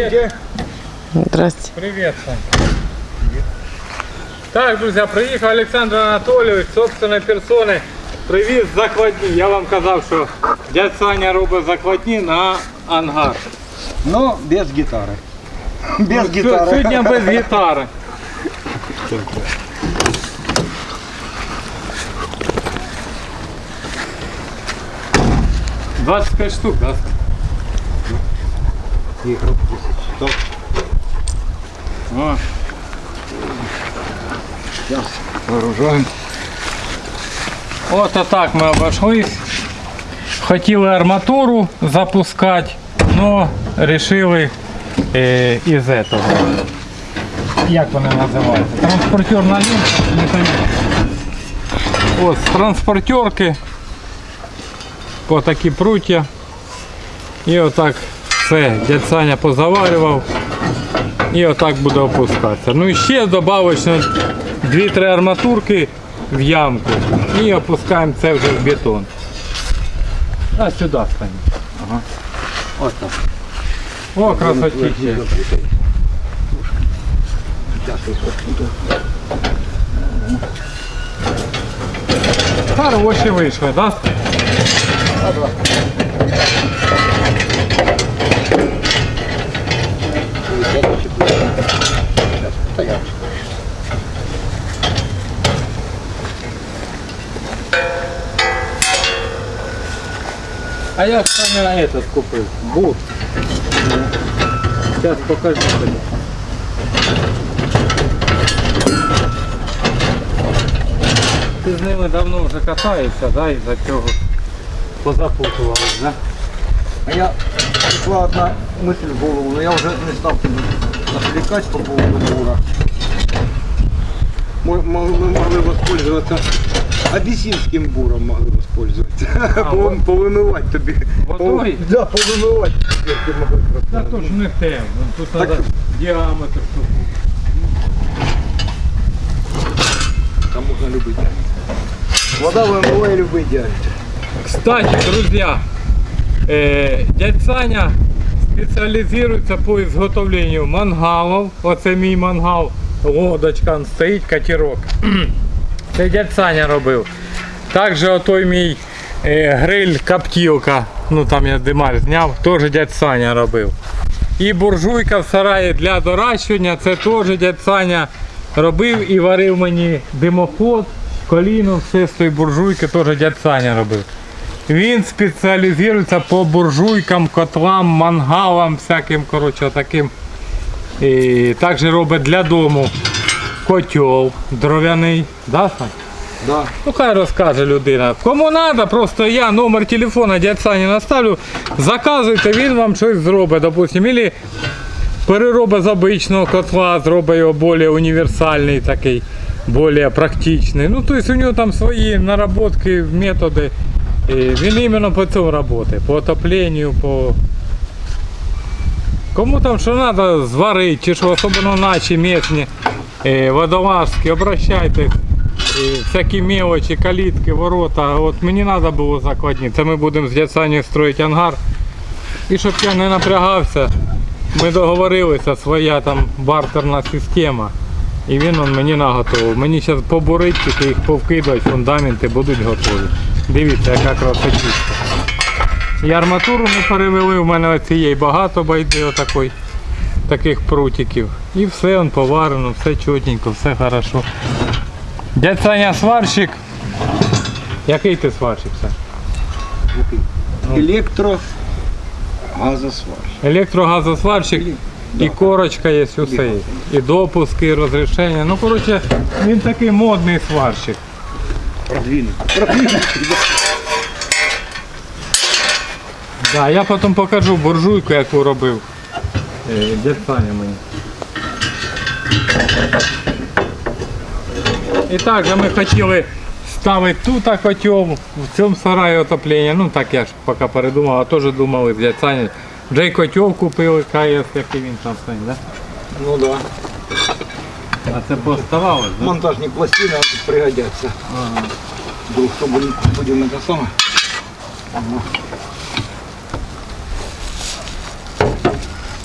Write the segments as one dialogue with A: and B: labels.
A: Здравствуйте.
B: Здрасте.
C: Привет, Сань. Так, друзья, приїхав Олександр Анатолійович, собственної персони, привіз закладні. Я вам казав, що дядь Саня робить закладні на ангар.
A: Но без гитары. Без
C: Сьо-
A: гитары.
C: Сьогодні без гітари. Двадцять п'ять штук, да?
A: Стоп.
C: О,
A: Сейчас вооружаем.
C: От так ми обійшлись. Хотіли арматуру запускати, але вирішили е, із этого. Як вони називаються? Транспортерна лінка. От з транспортерки по такі пруття. І отак все дядь Саня позаварював. І отак буде опускатися. Ну і ще добавочно 2-3 арматурки в ямку. І опускаємо це вже в бетон. А сюди стань.
A: Вот так.
C: О, красотища. Хороші вийшли, так? А я Саня этот купив. Бур. Сейчас покажу тобі. Ти з ними давно вже катаєшся, да, і за цього позапутувались, да?
A: А я пришла одна мысль в голову, но я уже не стал отвлекать по поводу бура. Мы, мы- мы могли воспользоваться абиссинским буром могли воспользоваться.
C: вот.
A: Пов- Повымывать тобі.
C: Водой?
A: Пов- Да, повымывать. Ти могли просто.
C: Та то ж не те, ну, тут
A: Так-
C: треба діаметр, щоб був.
A: Там можно любый диаметр. Вода вымывает любой диаметр.
C: Кстати, друзья, э, дядь Саня спеціалізується по изготовлению мангалів. Оце мій мангал, лодочка он стоїть, катерок. Це дядь Саня робив. Також отой мій е, гриль коптілка, ну там я димар зняв, теж дядь Саня робив. І буржуйка в сараї для доращування, це теж дядь Саня робив і варив мені димоход, коліно, все з тої буржуйки теж дядь Саня робив. Він спеціалізується по буржуйкам, котлам, мангалам, всяким, коротше, таким. І також робить для дому котел дров'яний. Да, Сань?
A: Да.
C: Ну хай розкаже людина. Кому треба, просто я номер телефона дядь Сані наставлю, заказуйте, він вам щось зробить, допустим. Или переробить з обичного котла, зробить його більш універсальний такий, більш практичний. Ну, тобто у нього там свої наработки, методи. І він іменно по цьому працює, по отопленню, по... Кому там що треба зварити, чи що особливо наші місні водолазки, обращайтесь. Всякі мелочі, калітки, ворота. От мені треба було закладні. Це ми будемо з дядь строїти ангар. І щоб я не напрягався, ми договорилися, своя там бартерна система. І він он мені наготовив. Мені зараз побурить, тільки їх повкидати, фундаменти будуть готові. Дивіться, яка красотища. І арматуру ми перевели, у мене цієї багато байди отакої, таких прутиків. І все он поварено, все чотенько, все хорошо. Дядь Саня сварщик. Який ти сварщик, Сань?
A: Электро газосвар.
C: Електрогазосварщик і корочка є усе. є. І допуски, і розрішення. Ну, коротше, він такий модний сварщик.
A: Продвинутый. Продвинутый. да.
C: Да, я потім покажу буржуйку, яку робив. Е, Дядь Саня мені. І так же ми хотіли ставити тут котел, в цьому сараї отоплення. Ну так я ж поки передумав, а теж думали з дядь Саня. Вже й котел купили, КС, який він там стоїть, да?
A: Ну да.
C: А це поставалось, да?
A: Монтажные пластины а тут пригодятся. Вдруг что будем, будем это самое. Ага.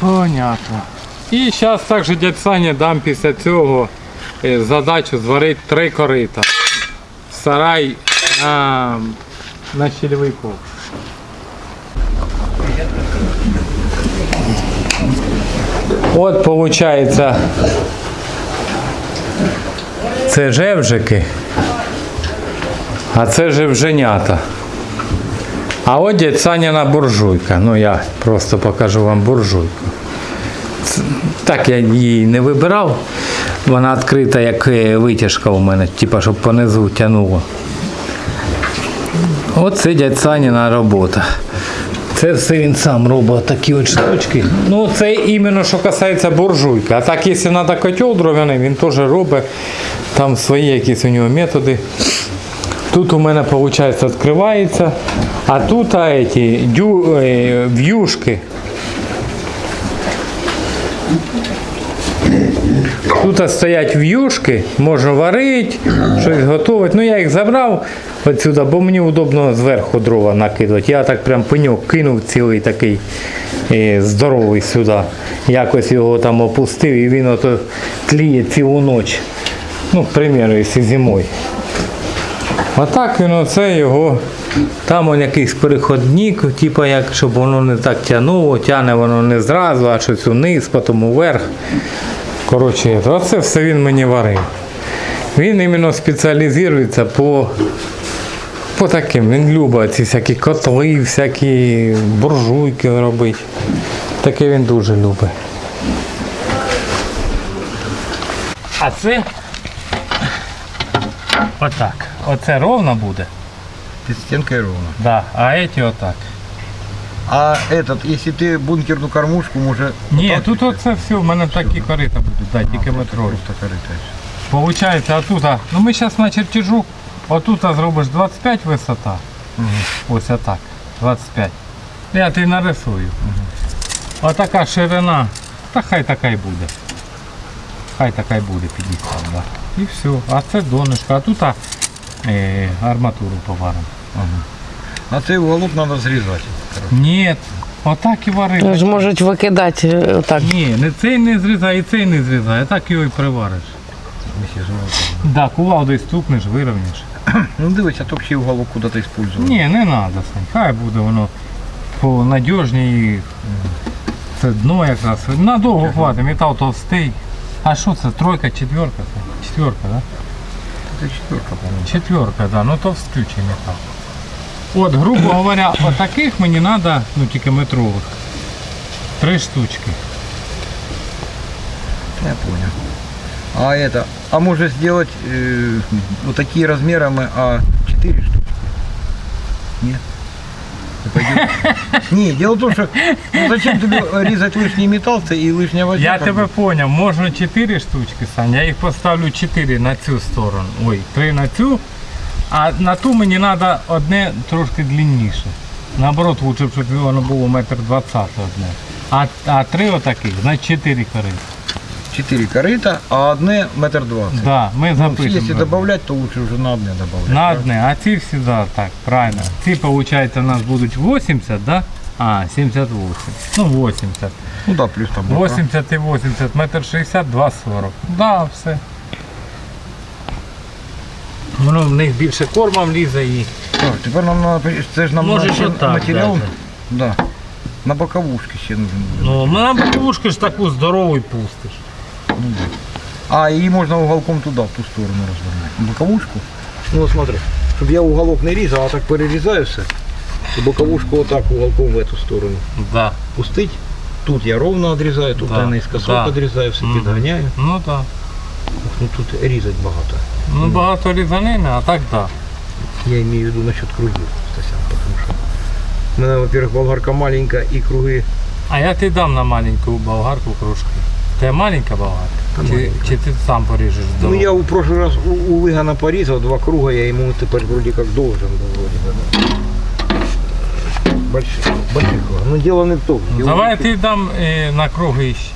C: Понятно. І зараз також дядь Саня дам після цього е, задачу зварити три корита. Сарай на, на щільовий. От виходить, це жевжики, а це жевженята. А от дядь буржуйка. Ну я просто покажу вам буржуйку. Так я її не вибирав. Вона відкрита як е, витяжка у мене, типа, щоб понизу тянуло. Оце дядь Саніна робота. Це все він сам робить такі от штучки. Ну це іменно що касається буржуйки. А так, якщо треба котел дров'яний, він теж робить там свої якісь у нього методи. Тут у мене виходить відкривається, а тут а, эти, дю, е, в'юшки. Тут стоять в'юшки, можна варити, щось готувати. Ну я їх забрав отсюди, бо мені удобно зверху дрова накидувати. Я так прям пеньок кинув цілий такий е, здоровий сюди. Якось його там опустив і він ото тліє цілу ніч. Ну, к примеру, якщо зимою. А так він оце його. Там он якийсь переходник, типу як, щоб воно не так тягнуло, тягне воно не зразу, а щось униз, потім уверх. Коротше, оце все він мені варив. Він іменно спеціалізується по, по таким. Він любить ці всякі котли, всякі буржуйки робити. Таке він дуже любить. А це отак. Оце ровно буде.
A: Під стінкою ровно.
C: Да. А эти отак.
A: А этот, если ты бункерну кормушку, може...
C: Ні,
A: отак
C: тут
A: піти?
C: оце все, в мене такі корита будуть, да, тільки метро.
A: Просто корита.
C: Получається, отут, ну ми зараз на чертежу, отут зробиш 25 висота. Ось отак, 25. Я ти нарисую. Отака ширина, та хай така й буде. Хай така й буде 50, да. І все. А це донышко, а тут е, арматуру поваримо.
A: А цей уголок треба зрізати.
C: Ні, отак і варити.
B: ж можуть викидати е, отак.
C: Ні, не цей не зрізай, і цей не зрізай, а так його і привариш. Да, кувалдою стукнеш, вирівняш.
A: Ну дивись, а то ще уголок куди-то использовал.
C: Ні, не треба, Сань. Хай буде воно по надіжній. Це дно якраз. Надовго хватить, метал товстий. А що це? Тройка, четверка? Четверка, да?
A: Це четверка, по-моєму.
C: Четверка, да, ну товстючий метал. От, грубо говоря, отаких мені треба, ну тільки метрових. Три штучки.
A: Я понял. А это, а может сделать э, вот такие размеры мы, а 4 штуки? Нет. Не пойдет? Дело в том, что ну, зачем тебе резать лишний металл це и лишняя возня?
C: Я
A: как
C: тебе поняв, можна 4 штучки, Сань, я їх поставлю 4 на цю сторону. Ой, 3 на цю. А на ту мені треба одне трошки длинніше. Наоборот, лучше, б, щоб воно було метр двадцять одне. А, а три отаких, значить 4 кори.
A: 4 корыта, а одне метр двадцать.
C: Да, ми
A: Ну,
C: запишемо.
A: если добавлять, то лучше уже на одне добавлять.
C: на одне, а ці всі, да, так, правильно. Ці, виходить, у нас будуть 80, да? А, 78. Ну, 80.
A: Ну да, плюс там. бока.
C: 80 і 80, метр 60, 2,40. Да, все. Воно в них більше кормом лізе і.
A: Так, тепер нам надо, це ж нам
C: Можеш
A: на-
C: отак
A: матеріал.
C: даже.
A: Да. На боковушки ще нужен буде.
C: Ну, ми на боковушку ж таку здорову і пустиш.
A: А, її можна уголком туди, в ту сторону розвернути. Боковушку? Ну от смотри, щоб я уголок не різав, а так перерізаю все. І боковушку отак уголком в эту сторону
C: Да.
A: пустить. Тут я ровно відрізаю, тут
C: Да,
A: я наискосок
C: да.
A: відрізаю, все
C: Мгм.
A: підганяю.
C: Ну так.
A: Ну тут різати багато.
C: Ну багато різанини, а так так.
A: Я имею в виду насчет кругів, Стасян, потому що у мене, во-первых, болгарка маленька і круги.
C: А я ти дам на маленьку болгарку кружки. Ти маленька болгарка?
A: Та
C: Чи,
A: маленька.
C: чи ти сам поріжеш
A: Ну
C: здорово?
A: я у прошлый раз у, у Вигана порізав два круга, я йому тепер вроде как должен был вроде бы. да. Больших, больших кругов. Ну дело не в том.
C: Ну,
A: Дело
C: Давай
A: в
C: я
A: том,
C: ти дам е, на круги ще.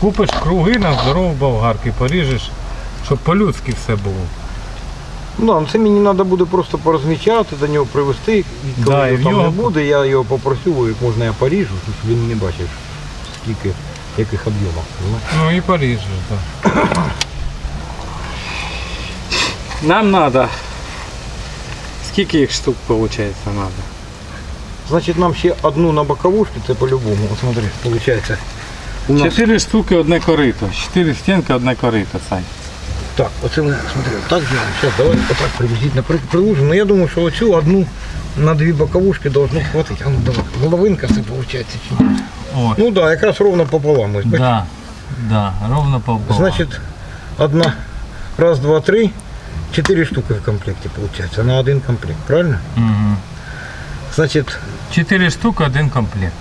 C: Купиш круги на здорову болгарку і поріжеш, щоб по-людськи все було.
A: Ну, да, ну, це мені треба буде просто порозмічати, до нього привезти. І коли
C: Да, і
A: його
C: в
A: там
C: нього-
A: не буде, я його попросю, як можна я поріжу, щоб він не бачив, скільки, яких об'ємів. розумієш?
C: Ну і Париж, так. Нам треба. Скільки їх штук виходить треба?
A: Значить, нам ще одну на боковушку, це по-любому. От смотри, виходить. У нас...
C: Чотири штуки одне корито. Чотири стінки одне корито, Сань.
A: Так, оце ми, смотри, так делаем. Сейчас, давай отак приблизительно при- приложим. Но я думаю, що оцю одну на дві боковушки должно хватить. А ну давай, головинка це виходить?
C: О,
A: Ну да, якраз ровно пополам. Бачиш?
C: да, да, ровно пополам.
A: Значит, одна, раз, два, три, четыре штуки в комплекте получается, на один комплект, правильно?
C: Угу.
A: Значит,
C: Чотири штуки, один комплект.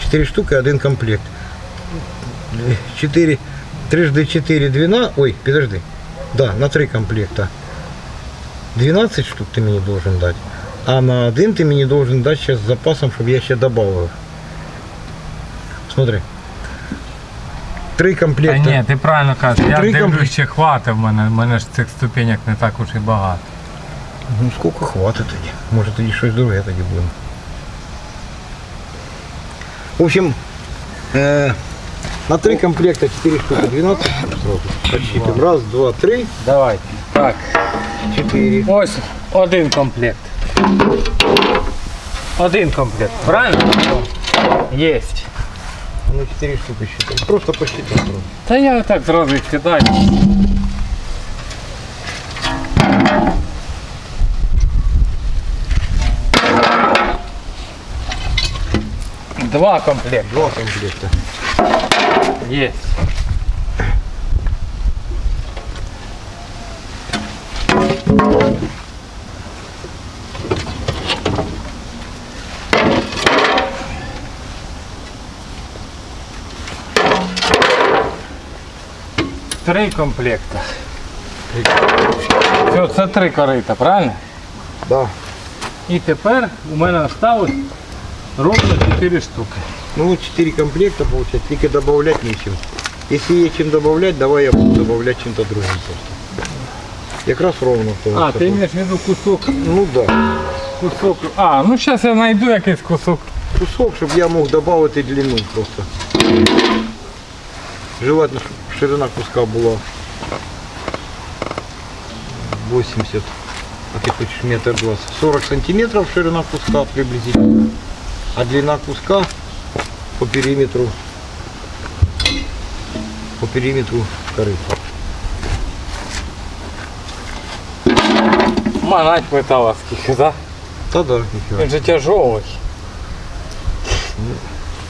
A: четыре штуки, один комплект. Четыре, трижды четыре, двенадцать, ой, подожди, да, на три комплекта. 12 штук ты мне должен дать, а на один ты мне должен дать сейчас с запасом, чтобы я еще добавил. Смотри. Три
C: Та
A: комплекта.
C: ні, ти правильно кажеш, я
A: Три
C: дивлюсь,
A: комплекти.
C: ще хватить в мене, в мене ж цих ступенек не так уж і багато.
A: Ну сколько хватит тоді? Може тоді щось друге тоді буде. В общем, э, на три комплекта 4 штуки 12 сразу. Подсчитываем. Раз, два, три,
C: Давайте. Так,
A: четыре.
C: ось один комплект. Один комплект, правильно? Єсть.
A: Ну 4 штуки считаем. Просто просто.
C: Та я так зразу їх кидаю. Два комплекта.
A: Два комплекта.
C: Есть. Три комплекта. Все, це три корита, правильно?
A: Да.
C: І тепер у мене осталось ровно 4 штуки.
A: Ну вот 4 комплекта получается, только добавлять нечем. Если есть чем добавлять, давай я буду добавлять чем-то другим просто. Якраз ровно.
C: А, ти маєш в виду кусок,
A: Ну да.
C: кусок. А, ну зараз я знайду якийсь кусок.
A: кусок, чтобы я мог добавить длину просто. Желательно, чтобы ширина куска была 80, а ты хочешь метр двадцать. 40 сантиметров ширина куска приблизительно, а длина куска по периметру по периметру корыта.
C: Манать металла скільки, да?
A: Да, да.
C: Він же тяжелий.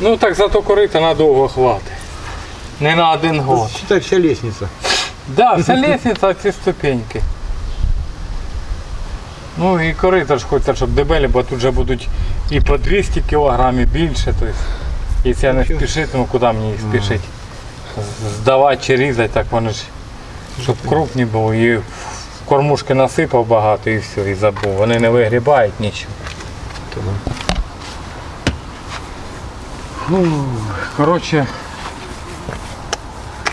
C: Ну так зато корита надовго хватить. Не на один год.
A: Считай вся лестница.
C: Да, вся лестниця, ці ступеньки. Ну і корита ж хочеться, щоб дебелі, бо тут вже будуть і по 200 кг і більше. Тобто, якщо я не спішитиму, куди мені їх спішити? Здавати чи різати, так вони ж, щоб крупні були. І в кормушки насипав багато і все, і забув. Вони не вигрібають нічого. Ну, коротше,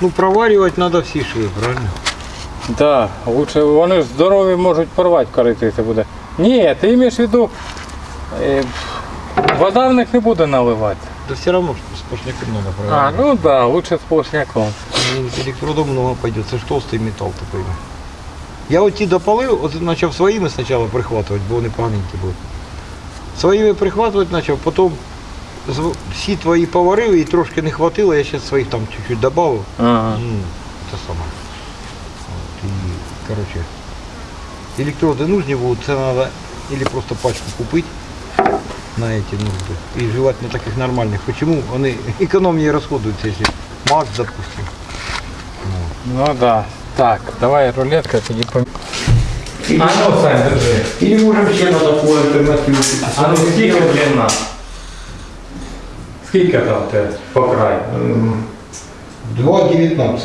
A: Ну проваривать надо все швы, правильно?
C: Да, лучше вони ж здорові можуть порвати корито, якщо буде. Ні, ти маєш в виду, е, вода в них не буде наливати.
A: Да все равно что сплошняком надо
C: А,
A: проваривать.
C: ну да, лучше сплошняком.
A: Ну, Электрода много пойдет, это ж толстый металл такой. Я от ті допалив, от почав своїми спочатку прихватувати, бо вони поганенькі були. Своїми прихватувати почав, потім з- всі твої поварив і трошки не хватило, я ще своїх там чуть-чуть додав.
C: Ага.
A: Ну, це саме. От, і, коротше, електроди нужні будуть, це треба або просто пачку купити на эти нужды. И желательно таких нормальных. Почему? Они экономнее расходуются, если МАКС, допустим.
C: Ну да. Так, давай рулетка, тоді пом... А ну, Сань, держи.
A: Или можем ще на таку альтернативу.
C: А ну скільки длина? Скільки там те по краю?
A: 2,19.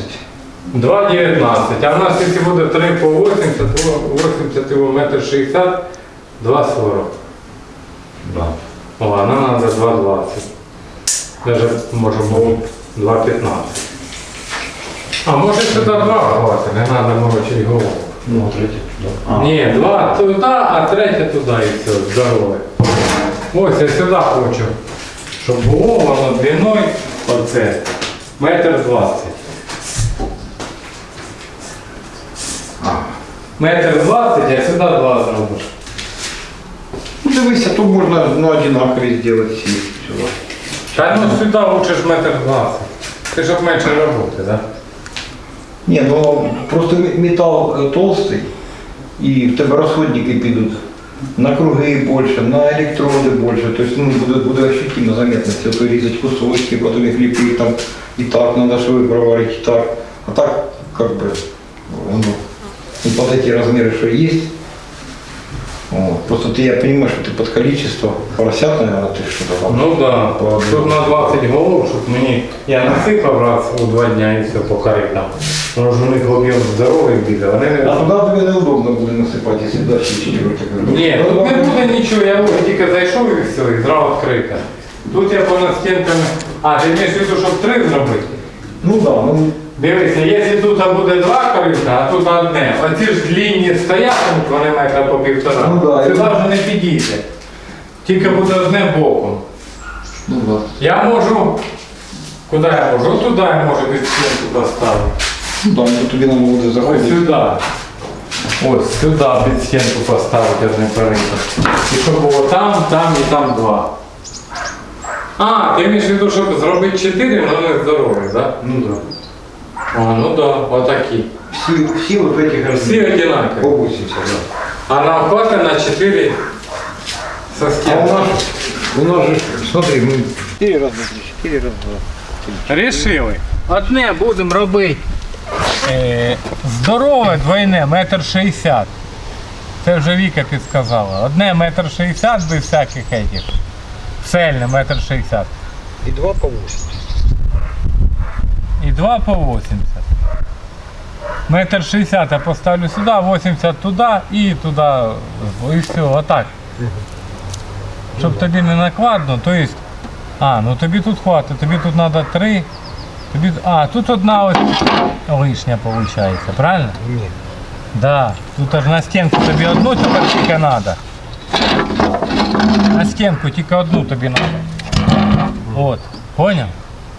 C: 2,19. А в нас якщо буде 3 по 80, то 80 його метр 60, 2,40.
A: Да.
C: О, а нам треба 2,20. Даже може було 2,15. А може сюди 2 хватить, не треба морочити голову.
A: Ну, третє туди.
C: Ні, два туди, а третє туди і все, здорове. Ось я сюди хочу, щоб було воно длиною оце. Метр двадцять. Метр двадцять, а сюди два зробиш.
A: Ну, дивися, тут можна ну, одинакові зробити всі сюди.
C: Та ну сюди лучше ж метр двадцять. Ти щоб менше роботи, так?
A: Ні, ну просто метал е, толстий, і в тебе розходники підуть на круги більше, на електроди більше. Тобто ну, буде, буде ощутимо заметно, це то різати кусочки, потім їх ліпити там і так, треба шви проварити, і так. А так, как бы, воно, ну, под эти размеры, что есть. Вот. Просто ты, я понимаю, что ты под количество поросят, наверное, ты что-то там.
C: Ну да,
A: Ладно.
C: тут на 20 голов, щоб мені. Я насипав раз у два дня і все по коритам. Тому що у них об'єм здоровий біля. Вони
A: А
C: не.
A: туда тебе неудобно буде насипати, якщо далі четверо
C: Ні, тут не буде нічого, я ось тільки зайшов і все, і зразу відкрите. Тут я понад стінками. А, ти маєш в виду, щоб три зробити?
A: Ну да, ну
C: Дивися, якщо тут буде два корита, а тут одне. Оці ж длінні стоять, вони метра по півтора.
A: Ну да,
C: Сюди
A: я-
C: вже не підійде. Тільки буде одне боком.
A: Ну да.
C: Я можу. Куди я можу? Туди я можу під стінку поставити.
A: Ну да, ну тобі нам буде
C: Ось
A: заходити.
C: сюди. Ось сюди під стінку поставити одне корито. І щоб було там, там і там два. А, ти маєш в виду, щоб зробити чотири, але не здорові, так?
A: Ну да.
C: А, ну да, отакі.
A: Всі, всі вот в этих
C: Всі одинакові.
A: По 80, да.
C: А нам хватить на 4 со
A: А у
C: стенки.
A: нас, у нас же, смотри, мы 4 раза, 4 раза.
C: Рішили. Одне будемо робити е, здорове двойне, метр шістдесят. Це вже Віка підсказала. Одне метр шістдесят без всяких этих. Цельне метр шістдесят.
A: И 2 по 80.
C: І два по 80. Метр шістдесят я поставлю сюди, 80 туди і туди. І все, отак. Щоб тобі не накладно, то есть, а, ну тобі тут хватить, тобі тут треба три. Тобі, а, тут одна ось лишня виходить, правильно?
A: Ні.
C: Да. Тут аж на стінку тобі одну тепер тільки треба. На стінку тільки одну тобі треба. От, поняв?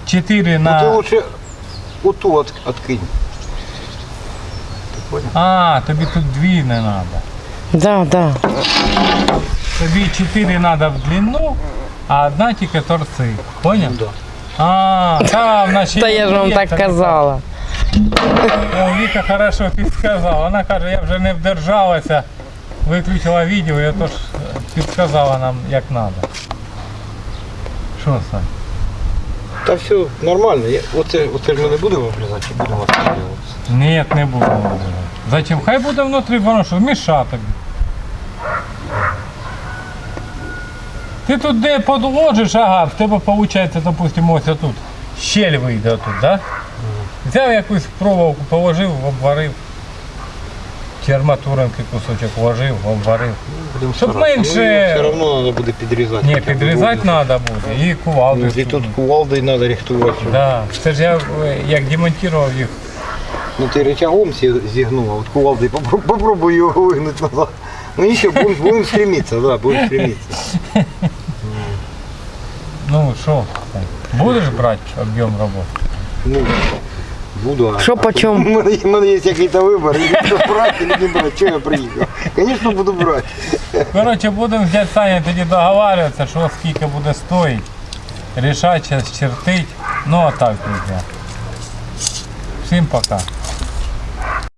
C: Чотири
A: Ну
C: на.
A: ты лучше вот ту от, откинь.
C: А, тобі тут дві не треба.
B: Да, да.
C: Тобі чотири треба в длину, а одна тільки торці. Поняв?
A: Да.
C: А, та, в нашій
B: Та я ж вам
C: є
B: так
C: така.
B: казала.
C: О, Віка хорошо підсказала. Вона каже, я вже не вдержалася, Виключила відео, я тож підсказала нам, як треба. Що, Сань?
A: Та все нормально. Я, оце, оце ж ми не будемо обрізати, чи будемо обрізати?
C: Ні, не будемо. Зачем? Хай буде внутрі, воно що, міша. Ти тут де подложиш, ага, в тебе виходить, допустимо, ось тут. Щель вийде тут, да? Взяв якусь проволоку, положив, обварив. Чи арматуринки кусочок вложив, обварив.
A: Будемо
C: Щоб
A: старатися.
C: менше-
A: Ну, все одно треба буде підрізати.
C: Ні, підрізати треба буде. І кувалди.
A: Ну, І тут кувалдою треба рихтувати.
C: Да. Це ж я е, як демонтував їх.
A: Ну ти рычагом зі- зігнув, а от кувалдою попробуй, попробуй його вигнути назад. Ну нічого, будемо будем стремитися, да, будемо стремитися.
C: Ну що, будеш брати об'єм роботи?
A: Ну, буду. а-
B: Що по
A: У
B: меня
A: мене, у мене є якийсь вибір, брати, чи не брати, чого я приїхав. Звісно, буду брати.
C: Коротше, будемо взять, Саня тоді договарюватися, що скільки буде стоїть. Рішати, сейчас чертить. Ну а так, друзі. Всім пока.